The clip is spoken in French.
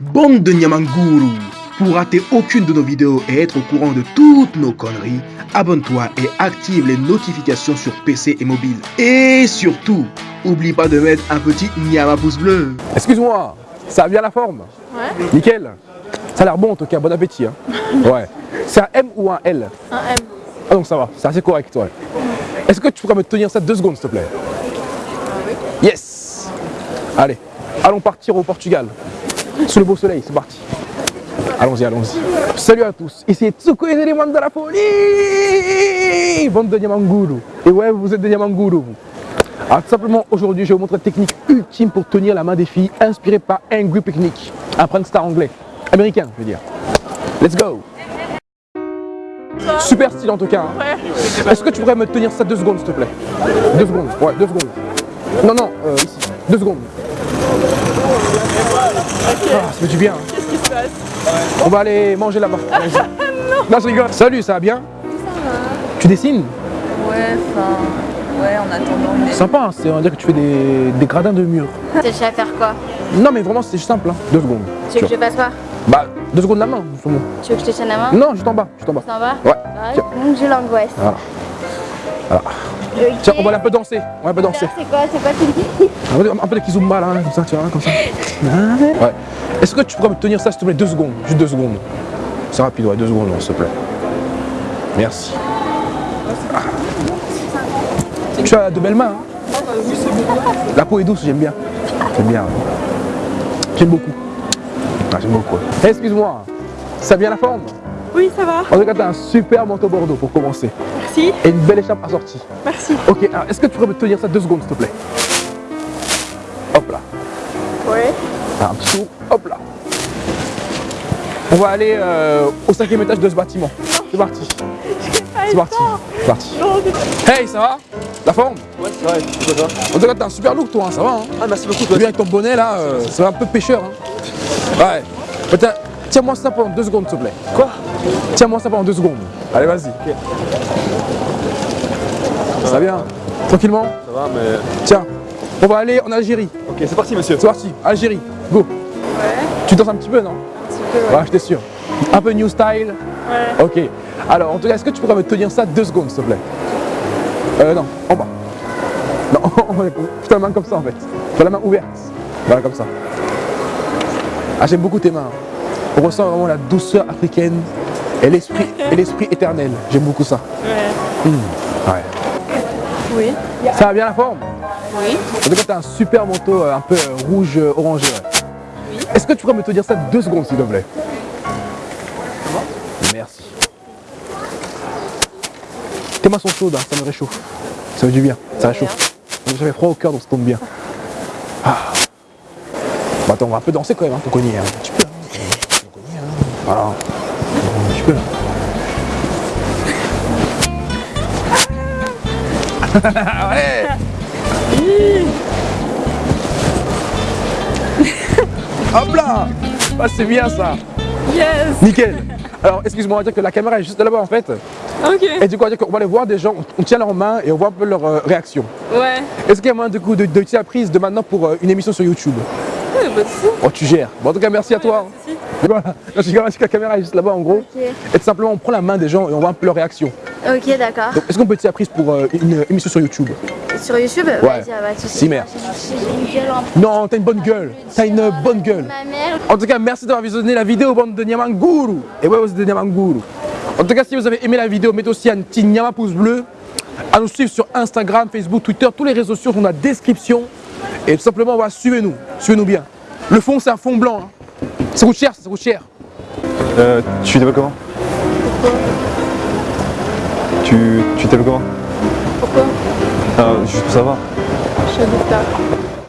Bande de Nyamanguru Pour rater aucune de nos vidéos et être au courant de toutes nos conneries, abonne-toi et active les notifications sur PC et mobile. Et surtout, oublie pas de mettre un petit Nyama pouce bleu. Excuse-moi, ça a bien la forme Ouais. Nickel. Ça a l'air bon en tout cas, bon appétit. hein. Ouais. C'est un M ou un L? Un M. Ah donc ça va, c'est assez correct, ouais. Est-ce que tu pourrais me tenir ça deux secondes, s'il te plaît? Yes Allez, allons partir au Portugal. Sous le beau soleil, c'est parti. Allons-y, allons-y. Salut à tous, ici Tsuko et les de la folie Bande de Nyamanguru. Et ouais, vous êtes des Nyamanguru, vous. Alors tout simplement, aujourd'hui, je vais vous montrer la technique ultime pour tenir la main des filles, inspirée par Angry Picnic, un prankster anglais. Américain, je veux dire. Let's go Super style en tout cas. hein. Est-ce que tu pourrais me tenir ça deux secondes, s'il te plaît? Deux secondes, ouais, deux secondes. Non, non, euh, ici, deux secondes. Du bien. hein. Qu'est-ce qui se passe On va aller manger là-bas. Allez-y. non, je rigole. Salut, ça va bien Tu dessines Ouais, enfin, ouais, en attendant. Mais... Sympa, hein, c'est on dire que tu fais des, des gradins de mur. Tu cherches à faire quoi Non, mais vraiment, c'est simple, hein. deux secondes. Tu veux que je fasse quoi Bah, deux secondes la main, justement. Tu veux que je te tienne la main Non, juste en bas, juste en bas. Ça va Ouais. Ouais, donc j'ai l'angoisse. Voilà. Voilà. Tiens, on va un peu danser. On va un peu danser. C'est quoi C'est quoi tu dis Un peu, de kizumba là, comme ça, tu vois, comme ça. Ouais. Est-ce que tu pourrais me tenir ça, s'il te plaît, deux secondes Juste deux secondes? C'est rapide, ouais, deux secondes, s'il te plaît. Merci. Ah. Tu as de belles mains, hein? La peau est douce, j'aime bien. J'aime bien. J'aime beaucoup. Ah, j'aime beaucoup. Excuse-moi, ça bien la forme? Oui, ça va. En tout cas, t'as un super manteau bordeaux pour commencer. Merci. Et une belle écharpe assortie. Merci. Ok, alors est-ce que tu pourrais me tenir ça deux secondes, s'il te plaît? Hop là. Ouais. Un petit tour, hop là. On va aller euh, au cinquième étage de ce bâtiment. C'est parti. C'est parti. C'est parti. Hey, ça va? La forme? Ouais, c'est vrai, c'est quoi ça? En tout cas, t'as un super look, toi, hein, ça va. Hein? Ah, merci beaucoup, Tu toi. viens avec ton bonnet là, euh, c'est un peu pêcheur. Hein? Ouais. Tiens-moi ça pendant deux secondes, s'il te plaît. Quoi? Tiens-moi ça pendant deux secondes. Allez, vas-y. Ça va bien Tranquillement Ça va, mais. Tiens, on va aller en Algérie. Ok, c'est parti, monsieur. C'est parti, Algérie, go. Ouais. Tu danses un petit peu, non? Un petit peu, ouais. Ouais, j'étais sûr. Un peu new style. Ouais. Ok. Alors, en tout cas, est-ce que tu pourrais me tenir ça deux secondes, s'il te plaît? Euh, non, en bas. Non, fais la main comme ça, en fait. Fais la main ouverte. Voilà, comme ça. Ah, j'aime beaucoup tes mains. On ressent vraiment la douceur africaine et l'esprit et l'esprit éternel. J'aime beaucoup ça. Ouais. Ouais. Oui. Ça va bien la forme? Oui. En tout cas, tu as un super manteau euh, un peu euh, rouge euh, orangé. Est-ce que tu pourrais me tenir ça deux secondes, s'il te plaît? Merci. Tes mains sont chaudes, hein, ça me réchauffe. Ça fait du bien, ça réchauffe. J'avais froid au cœur, donc ça tombe bien. Ah. Bon, attends, on va un peu danser quand même, hein, ton. Hein. Un petit peu, hein, ton cogné, hein. Voilà. Un petit peu. ouais Hop là Ah c'est bien ça Yes. Nickel Alors excuse-moi, on va dire que la caméra est juste là-bas en fait. Ok. Et du coup, on va dire qu'on va aller voir des gens, on- tient leurs mains et on voit un peu leur euh, réaction. Ouais. Est-ce qu'il y a moyen du coup de, de tirer la prise de maintenant pour euh, une émission sur YouTube? Ouais, bah. Oh tu gères. Bon en tout cas merci à toi. Voilà, je suis que la caméra est juste là-bas en gros. Et tout simplement on prend la main des gens et on voit un peu leur réaction. Ok, d'accord. Est-ce qu'on peut tirer la prise pour euh, une émission sur YouTube? Sur YouTube? Vas-y, ah, de soucis. Si, merde. Non, t'as une bonne gueule. T'as une bonne gueule. Ma mère. En tout cas, merci d'avoir visionné la vidéo bande de Nyamanguru. Et ouais, vous êtes des Nyamanguru. En tout cas, si vous avez aimé la vidéo, mettez aussi un petit Nyama pouce bleu. À nous suivre sur Instagram, Facebook, Twitter, tous les réseaux sociaux sont dans la description. Et tout simplement, voilà, suivez-nous. Suivez-nous bien. Le fond, c'est un fond blanc. hein. Ça coûte cher, ça coûte cher. Euh, tu t'appelles comment? Tu tu t'appelles comment? Pourquoi? Ah, juste pour savoir. Je suis Adista.